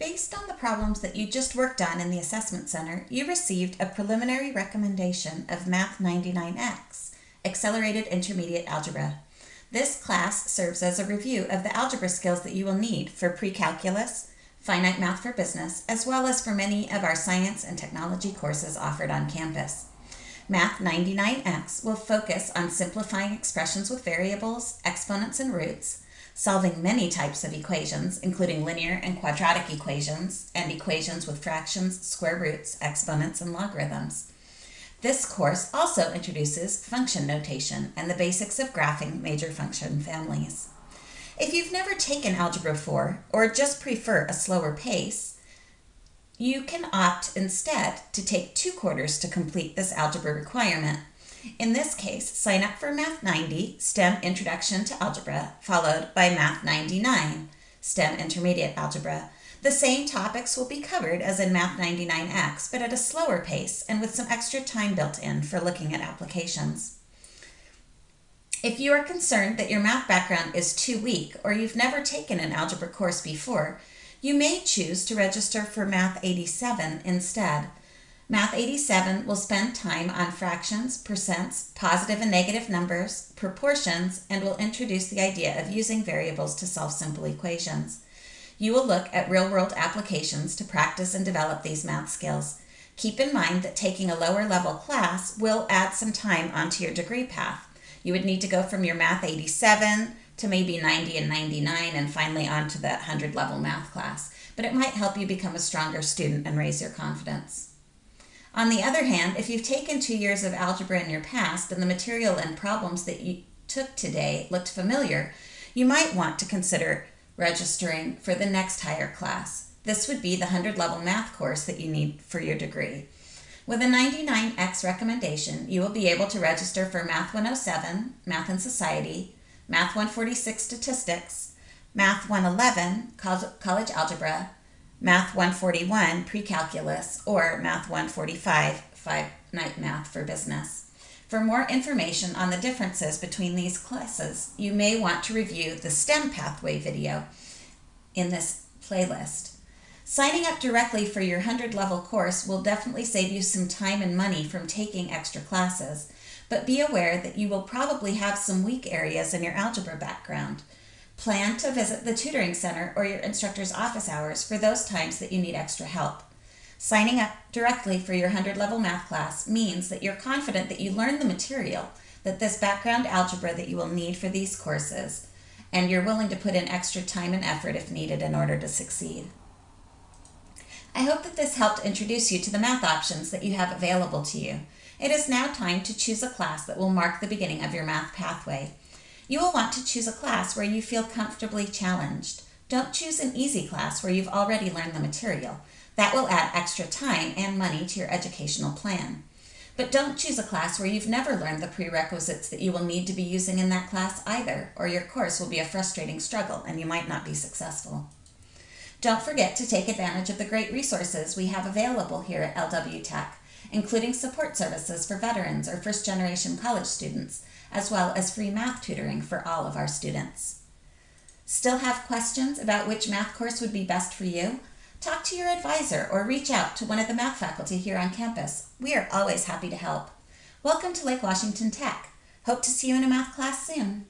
Based on the problems that you just worked on in the Assessment Center, you received a preliminary recommendation of Math 99X, Accelerated Intermediate Algebra. This class serves as a review of the algebra skills that you will need for pre-calculus, finite math for business, as well as for many of our science and technology courses offered on campus. Math 99X will focus on simplifying expressions with variables, exponents, and roots, solving many types of equations, including linear and quadratic equations, and equations with fractions, square roots, exponents, and logarithms. This course also introduces function notation and the basics of graphing major function families. If you've never taken Algebra 4 or just prefer a slower pace, you can opt instead to take two quarters to complete this algebra requirement. In this case, sign up for Math 90, STEM Introduction to Algebra, followed by Math 99, STEM Intermediate Algebra. The same topics will be covered as in Math 99X, but at a slower pace and with some extra time built in for looking at applications. If you are concerned that your math background is too weak or you've never taken an algebra course before, you may choose to register for Math 87 instead. Math 87 will spend time on fractions, percents, positive and negative numbers, proportions, and will introduce the idea of using variables to solve simple equations. You will look at real-world applications to practice and develop these math skills. Keep in mind that taking a lower level class will add some time onto your degree path. You would need to go from your Math 87 to maybe 90 and 99 and finally on to that 100 level math class, but it might help you become a stronger student and raise your confidence. On the other hand, if you've taken two years of algebra in your past and the material and problems that you took today looked familiar, you might want to consider registering for the next higher class. This would be the 100 level math course that you need for your degree. With a 99X recommendation, you will be able to register for Math 107, Math and Society, Math 146 Statistics, Math 111, College Algebra, Math 141 Pre-Calculus, or Math 145 Finite Math for Business. For more information on the differences between these classes, you may want to review the STEM Pathway video in this playlist. Signing up directly for your 100 level course will definitely save you some time and money from taking extra classes, but be aware that you will probably have some weak areas in your algebra background. Plan to visit the tutoring center or your instructor's office hours for those times that you need extra help. Signing up directly for your 100 level math class means that you're confident that you learned the material, that this background algebra that you will need for these courses, and you're willing to put in extra time and effort if needed in order to succeed. I hope that this helped introduce you to the math options that you have available to you. It is now time to choose a class that will mark the beginning of your math pathway. You will want to choose a class where you feel comfortably challenged. Don't choose an easy class where you've already learned the material. That will add extra time and money to your educational plan. But don't choose a class where you've never learned the prerequisites that you will need to be using in that class either, or your course will be a frustrating struggle and you might not be successful. Don't forget to take advantage of the great resources we have available here at LW Tech, including support services for veterans or first generation college students, as well as free math tutoring for all of our students. Still have questions about which math course would be best for you? Talk to your advisor or reach out to one of the math faculty here on campus. We are always happy to help. Welcome to Lake Washington Tech. Hope to see you in a math class soon.